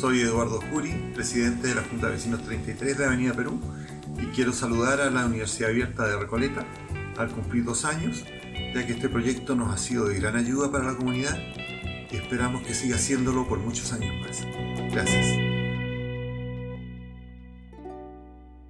Soy Eduardo Juri, presidente de la Junta de Vecinos 33 de Avenida Perú y quiero saludar a la Universidad Abierta de Recoleta al cumplir dos años, ya que este proyecto nos ha sido de gran ayuda para la comunidad y esperamos que siga haciéndolo por muchos años más. Gracias.